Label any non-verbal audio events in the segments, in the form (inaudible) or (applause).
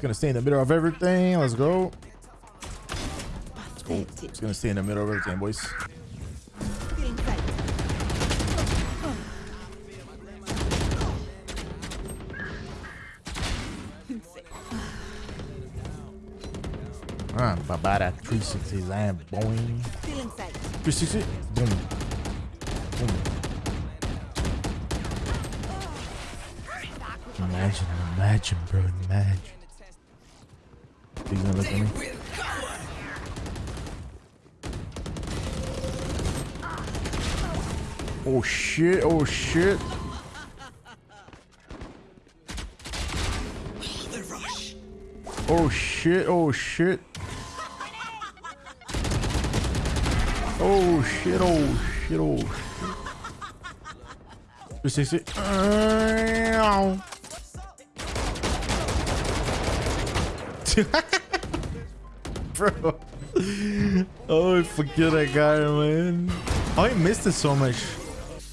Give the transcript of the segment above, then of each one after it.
It's gonna stay in the middle of everything. Let's go. Let's go. It's gonna stay in the middle of everything, boys. Ah, Babara 360 land boing. 360 boom. Boom. Imagine, imagine, bro, imagine. He's gonna look at me. Oh shit, oh shit. Oh shit, oh shit. Oh shit, oh shit, oh shit. 360. Ow. (laughs) (laughs) Bro. Oh, I forget that guy, man. Oh, I missed it so much.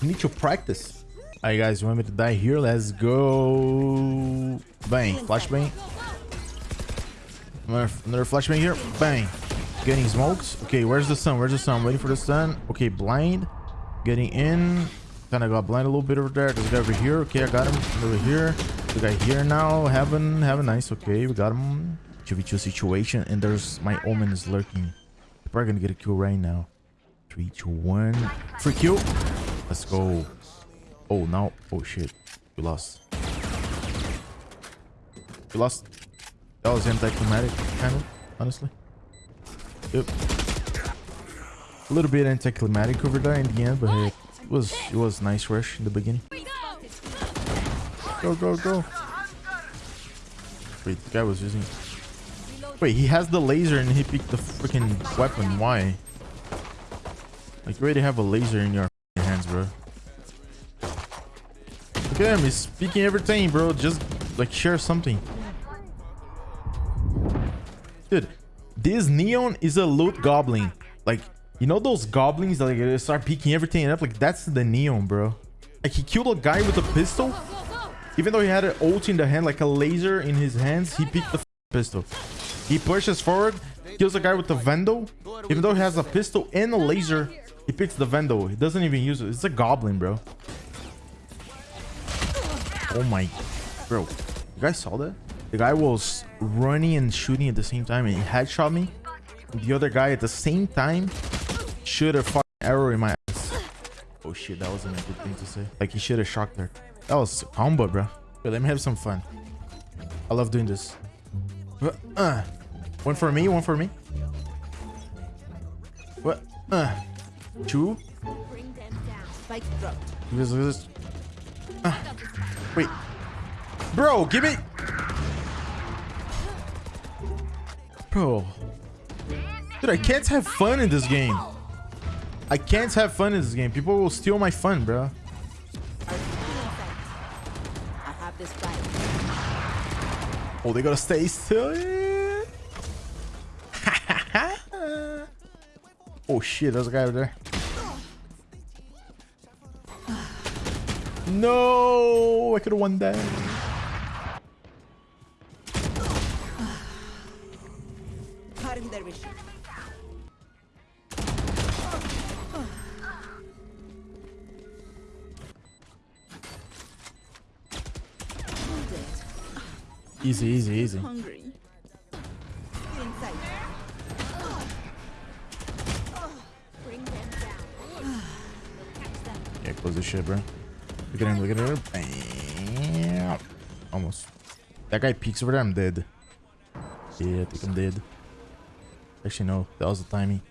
I need to practice. Alright, guys, you want me to die here? Let's go. Bang. Flashbang. Another, flashbang here. Bang. Getting smokes. Okay, where's the sun? Where's the sun? Waiting for the sun. Okay, blind. Getting in. Kind of got blind a little bit over there. There's a guy over here. Okay, I got him. Over here. The guy here now. Heaven. Heaven. Nice. Okay, we got him. 2v2 situation. And there's my omen is lurking. Probably to get a kill right now. 3, 2, 1. Free kill. Let's go. Oh, now. Oh, shit. We lost. We lost. That was anticlimactic, kind of, honestly. Yep. A little bit anticlimactic over there in the end, but it was it was nice rush in the beginning. Go, go, go. Wait, the guy was using... Wait, he has the laser and he picked the freaking weapon. Why? Like, you already have a laser in your hands, bro. Look at him. He's speaking everything, bro. Just, like, share something. Dude, this Neon is a loot goblin. Like, you know those goblins that like, start picking everything up? Like, that's the Neon, bro. Like, he killed a guy with a pistol. Even though he had an ult in the hand, like a laser in his hands, he picked the pistol. He pushes forward, kills a guy with the Vandal. Even though he has a pistol and a laser, he picks the Vandal. He doesn't even use it. It's a goblin, bro. Oh my... Bro, you guys saw that? The guy was running and shooting at the same time and he headshot me. The other guy at the same time shoot a fucking arrow in my ass. Oh shit, that wasn't a good thing to say. Like he should have shocked her. That was combo, bro. Let me have some fun. I love doing this. Uh, one for me, one for me. What? Uh, two. This, this. Uh, wait. Bro, give me. Bro. Dude, I can't have fun in this game. I can't have fun in this game. People will steal my fun, bro. Oh, they gotta stay still. (laughs) oh shit, there's a guy over there. No, I could have won that. Easy, easy, easy. Yeah, close this shit, bro. Look at him, look at her. Bam. Almost. That guy peeks over there, I'm dead. Yeah, I think I'm dead. Actually, no. That was the timing.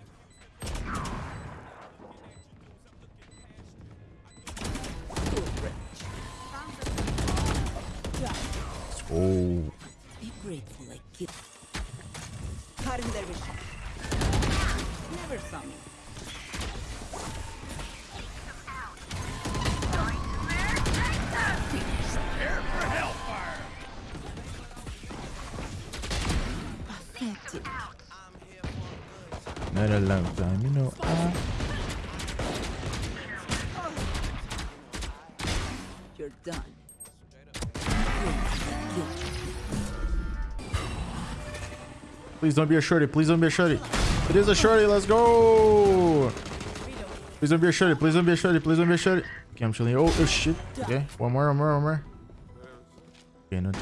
Not a long time, you know. I... You're done. Please don't be a shorty. Please don't be a shorty. It is a shorty. Let's go. Please don't be a shorty. Please don't be a shorty. Please don't be a shorty. Okay, I'm chilling. Oh, oh shit. Okay, one more, one more, one more. Okay, no.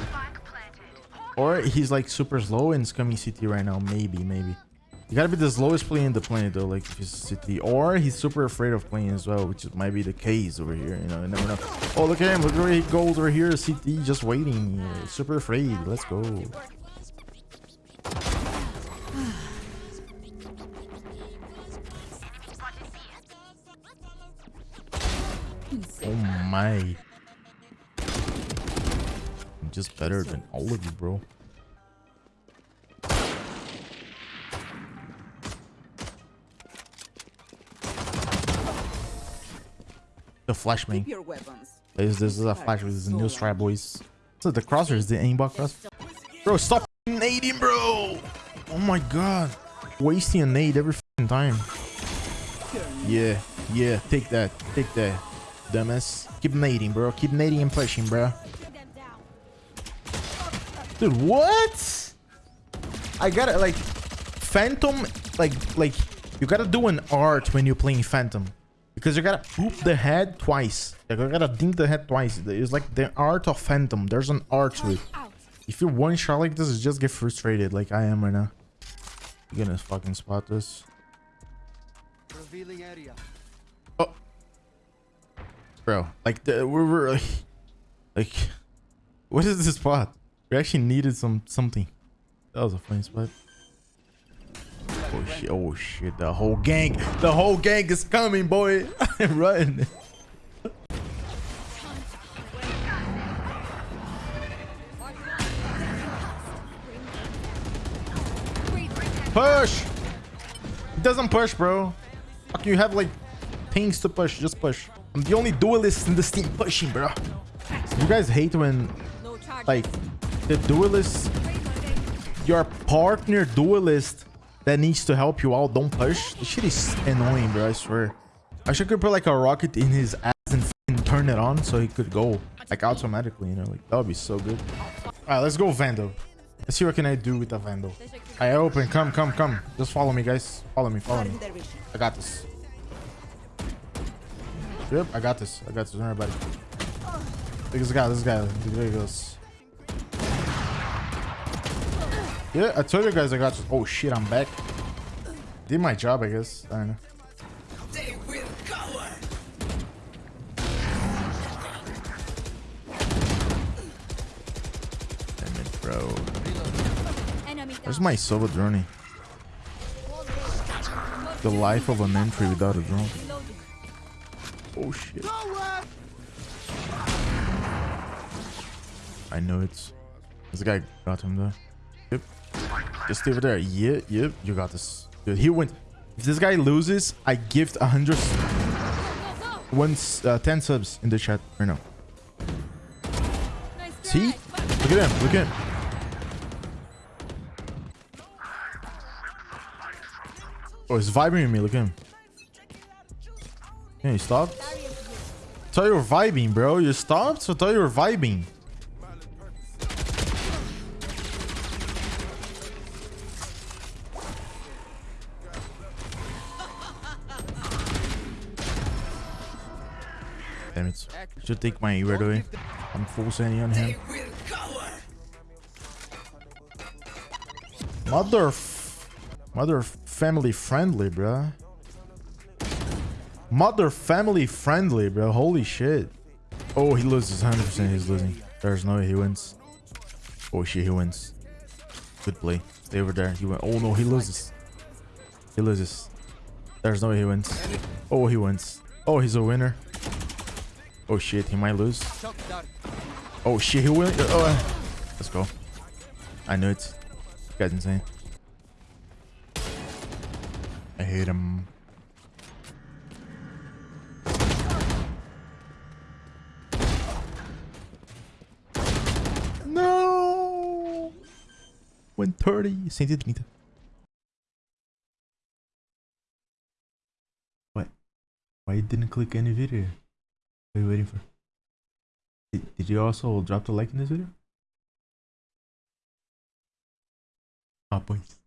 Or he's like super slow and is coming CT right now. Maybe, maybe. You gotta be the slowest player in the planet though, like if he's CT. Or he's super afraid of playing as well, which might be the case over here. You know, you never know. Oh, look at him. Look where he goes over here. CT just waiting. Super afraid. Let's go. Oh my. I'm just better than all of you, bro. The flash me. Keep your weapons. This, this is a flash. This is a new strike, boys. So the crosser is the aimbot cross. Bro, stop nading, bro. Oh my god. Wasting a nade every time. Yeah, yeah. Take that. Take that. Dumbass. Keep nading, bro. Keep nading and pushing, bro. Dude, what? I gotta like Phantom like like you gotta do an art when you're playing Phantom. Because you gotta poop the head twice. You gotta dink the head twice. It's like the art of Phantom. There's an art to it. If you one shot like this, just get frustrated like I am right now. You're gonna fucking spot this. Revealing area. Oh. Bro, like the we're, we're like, (laughs) like (laughs) what is this spot? We actually needed some something. That was a funny spot. Oh shit, oh shit, the whole gang, the whole gang is coming, boy. (laughs) Run. Push! It doesn't push, bro. Fuck, you have like things to push. Just push. I'm the only duelist in this team pushing, bro. You guys hate when, like, the duelist, your partner duelist that needs to help you out don't push. This shit is annoying, bro. I swear. I should could put like a rocket in his ass and turn it on so he could go like automatically. You know, like that would be so good. All right, let's go Vandal. Let's see what can I do with the Vandal. I open. Come, come, come. Just follow me, guys. Follow me. Follow me. I got this. Yep, I got this. I got this. It. Look at this guy. This guy. There he goes. Yeah, I told you guys I got this. Oh shit, I'm back. Did my job, I guess. I don't know. Damn it, bro. Where's my solo journey? The life of an entry without a drone. Oh shit. I know it's. This guy got him though. Yep. Just stay over there. Yeah, yep. You got this. Dude, he went. If this guy loses, I gift a hundred. Once, uh, 10 subs in the chat right now. See? Look at him. Look at him. Oh, he's vibing with me. Look at him. Can you stop? thought you were vibing, bro. You stopped? I thought you were vibing. Damn it. Should take my right away. I'm full sandy on him. Mother... Mother family friendly, bruh. Mother family friendly, bro. Holy shit. Oh, he loses. 100% he's losing. There's no way he wins. Oh shit, he wins. Good play. Stay over there. He went. Oh no, he loses. He loses. There's no way he wins. Oh, he wins. Oh, he's a winner. Oh shit, he might lose. Oh shit, he will. Uh, oh, uh. let's go. I knew it. This guy's insane. I hate him. No! Went 30, 130. What? Why you didn't click any video? What are you waiting for? Did, did you also drop the like in this video? Ah, pois.